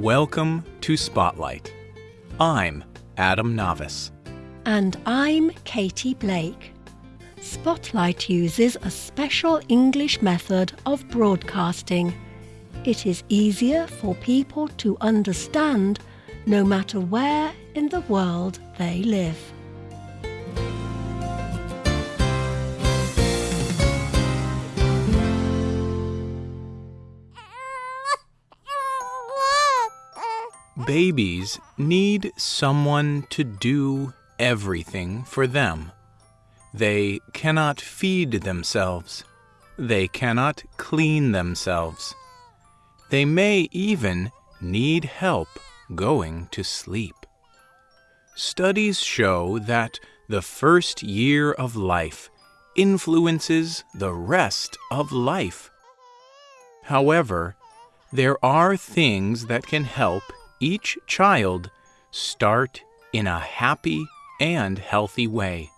Welcome to Spotlight. I'm Adam Navis. And I'm Katie Blake. Spotlight uses a special English method of broadcasting. It is easier for people to understand no matter where in the world they live. Babies need someone to do everything for them. They cannot feed themselves. They cannot clean themselves. They may even need help going to sleep. Studies show that the first year of life influences the rest of life. However, there are things that can help each child start in a happy and healthy way.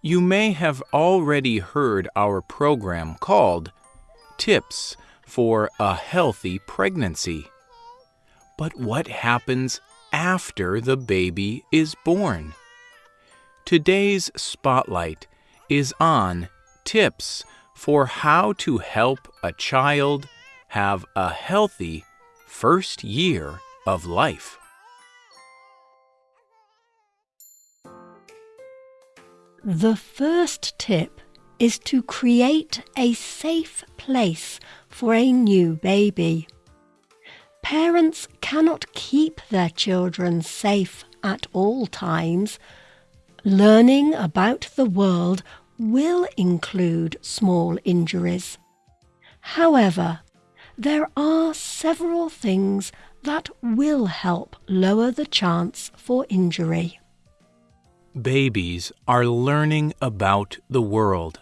You may have already heard our program called Tips for a Healthy Pregnancy. But what happens after the baby is born? Today's spotlight is on tips for how to help a child have a healthy first year of life. The first tip is to create a safe place for a new baby. Parents cannot keep their children safe at all times. Learning about the world will include small injuries. However, there are several things that will help lower the chance for injury. Babies are learning about the world.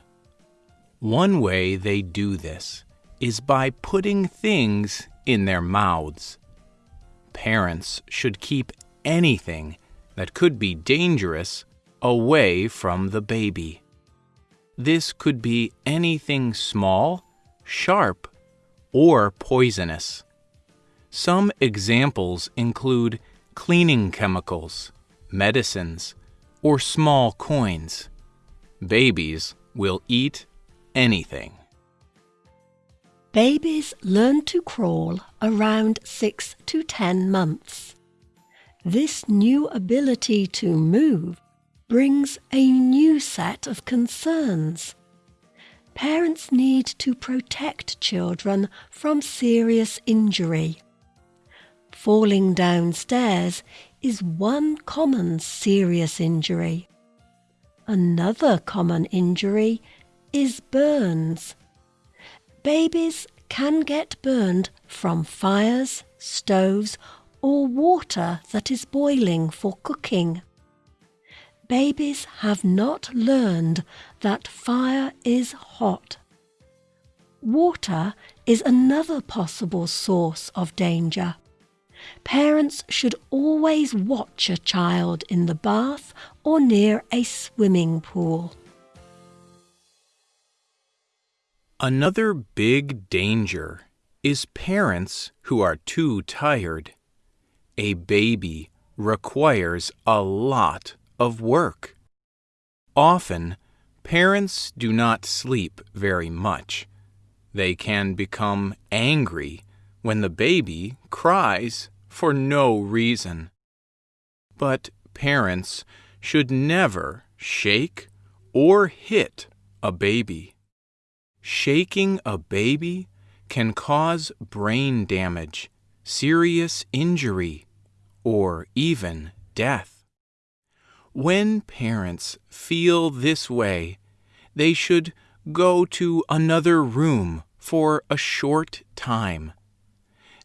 One way they do this is by putting things in their mouths. Parents should keep anything that could be dangerous away from the baby. This could be anything small, sharp, or poisonous. Some examples include cleaning chemicals, medicines, or small coins. Babies will eat anything. Babies learn to crawl around 6 to 10 months. This new ability to move brings a new set of concerns. Parents need to protect children from serious injury. Falling downstairs is one common serious injury. Another common injury is burns. Babies can get burned from fires, stoves, or water that is boiling for cooking. Babies have not learned that fire is hot. Water is another possible source of danger. Parents should always watch a child in the bath or near a swimming pool. Another big danger is parents who are too tired. A baby requires a lot of work. Often, parents do not sleep very much. They can become angry when the baby cries for no reason. But parents should never shake or hit a baby. Shaking a baby can cause brain damage, serious injury, or even death. When parents feel this way, they should go to another room for a short time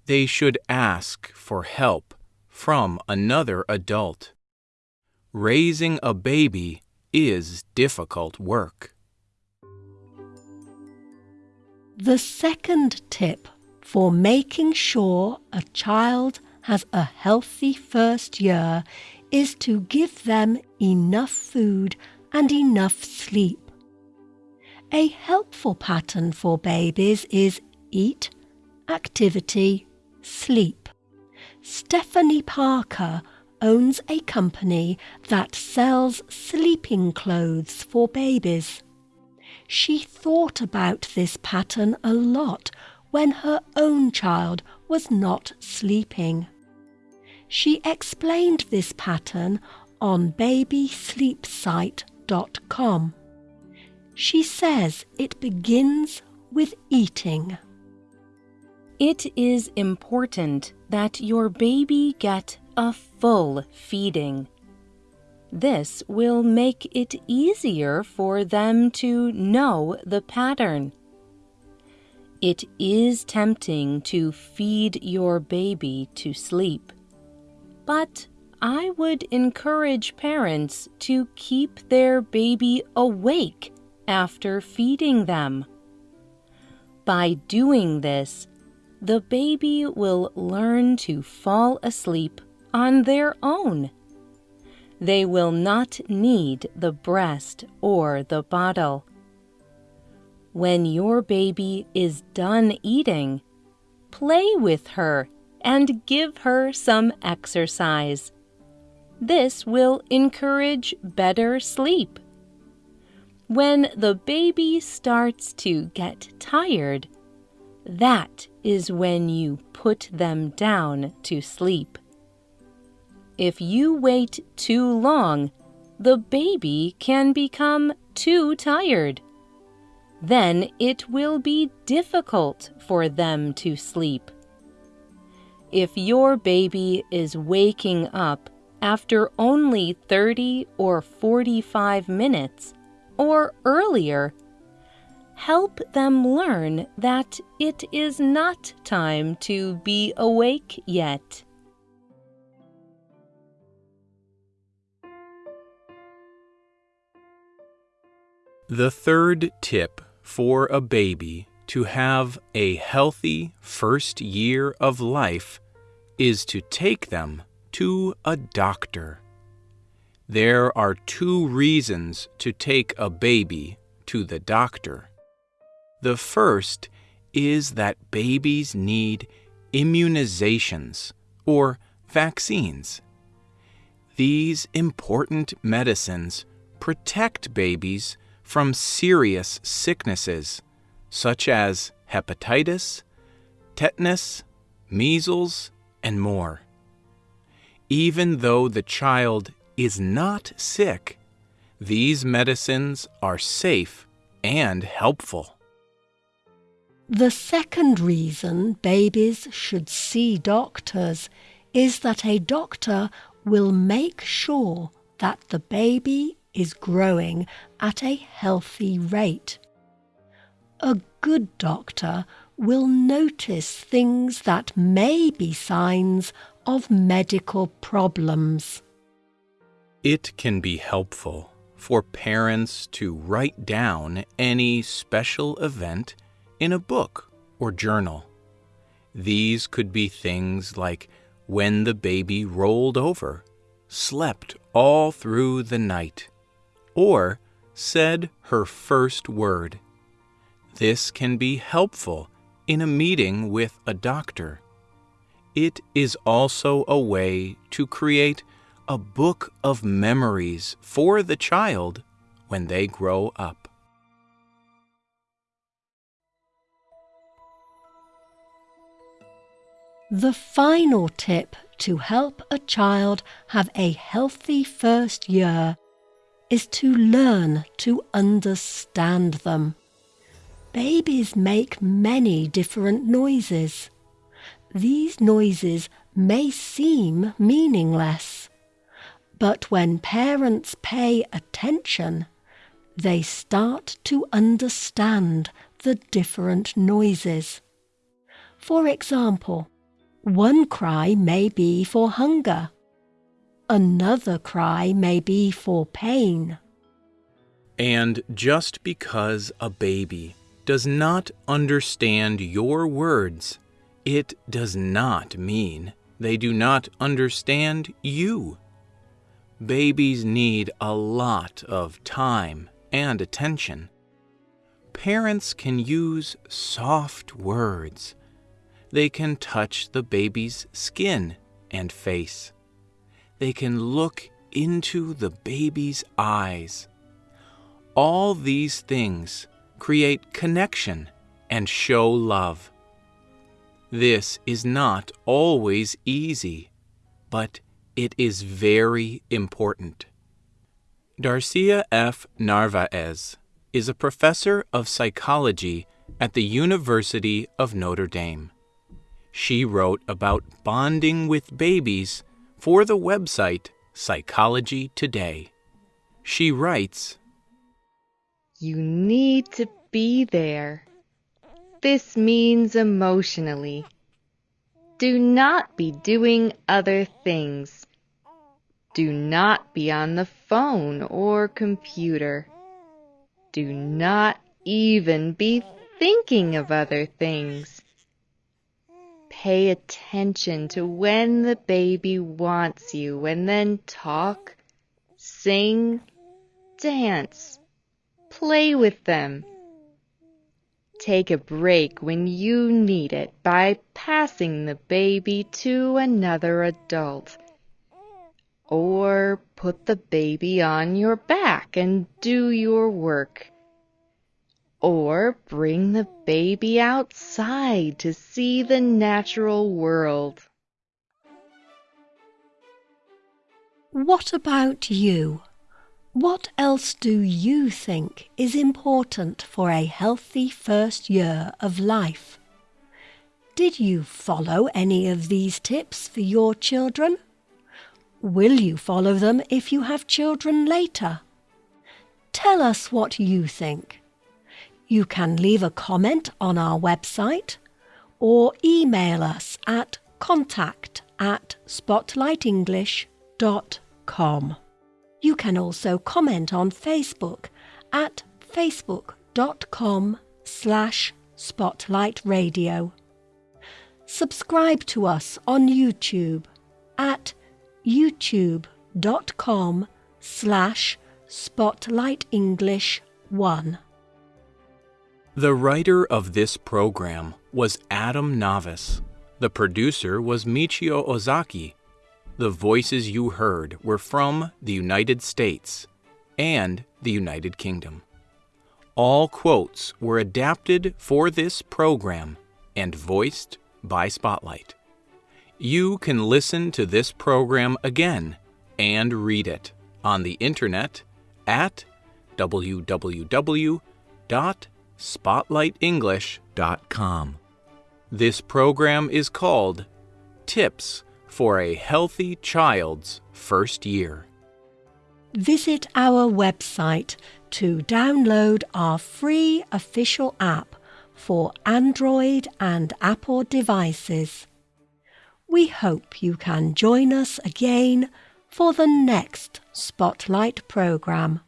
they should ask for help from another adult. Raising a baby is difficult work. The second tip for making sure a child has a healthy first year is to give them enough food and enough sleep. A helpful pattern for babies is eat, activity, sleep. Stephanie Parker owns a company that sells sleeping clothes for babies. She thought about this pattern a lot when her own child was not sleeping. She explained this pattern on babysleepsite.com. She says it begins with eating. It is important that your baby get a full feeding. This will make it easier for them to know the pattern. It is tempting to feed your baby to sleep, but I would encourage parents to keep their baby awake after feeding them. By doing this, the baby will learn to fall asleep on their own. They will not need the breast or the bottle. When your baby is done eating, play with her and give her some exercise. This will encourage better sleep. When the baby starts to get tired, that is when you put them down to sleep. If you wait too long, the baby can become too tired. Then it will be difficult for them to sleep. If your baby is waking up after only 30 or 45 minutes or earlier, help them learn that it is not time to be awake yet. The third tip for a baby to have a healthy first year of life is to take them to a doctor. There are two reasons to take a baby to the doctor. The first is that babies need immunizations or vaccines. These important medicines protect babies from serious sicknesses such as hepatitis, tetanus, measles, and more. Even though the child is not sick, these medicines are safe and helpful. The second reason babies should see doctors is that a doctor will make sure that the baby is growing at a healthy rate. A good doctor will notice things that may be signs of medical problems. It can be helpful for parents to write down any special event in a book or journal. These could be things like when the baby rolled over, slept all through the night, or said her first word. This can be helpful in a meeting with a doctor. It is also a way to create a book of memories for the child when they grow up. The final tip to help a child have a healthy first year is to learn to understand them. Babies make many different noises. These noises may seem meaningless, but when parents pay attention, they start to understand the different noises. For example, one cry may be for hunger Another cry may be for pain. And just because a baby does not understand your words, it does not mean they do not understand you. Babies need a lot of time and attention. Parents can use soft words. They can touch the baby's skin and face. They can look into the baby's eyes. All these things create connection and show love. This is not always easy, but it is very important. Darcia F. Narvaez is a professor of psychology at the University of Notre Dame. She wrote about bonding with babies for the website Psychology Today. She writes You need to be there. This means emotionally. Do not be doing other things. Do not be on the phone or computer. Do not even be thinking of other things. Pay attention to when the baby wants you and then talk, sing, dance, play with them. Take a break when you need it by passing the baby to another adult. Or put the baby on your back and do your work. Or bring the baby outside to see the natural world. What about you? What else do you think is important for a healthy first year of life? Did you follow any of these tips for your children? Will you follow them if you have children later? Tell us what you think. You can leave a comment on our website or email us at contact at spotlightenglish.com. You can also comment on Facebook at facebook.com slash spotlightradio. Subscribe to us on YouTube at youtube.com slash spotlightenglish1. The writer of this program was Adam Navis. The producer was Michio Ozaki. The voices you heard were from the United States and the United Kingdom. All quotes were adapted for this program and voiced by Spotlight. You can listen to this program again and read it on the internet at www.spotlightenglish.com. This program is called Tips for a Healthy Child's First Year. Visit our website to download our free official app for Android and Apple devices. We hope you can join us again for the next Spotlight programme.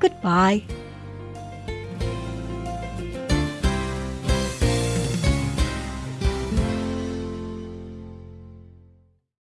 Goodbye.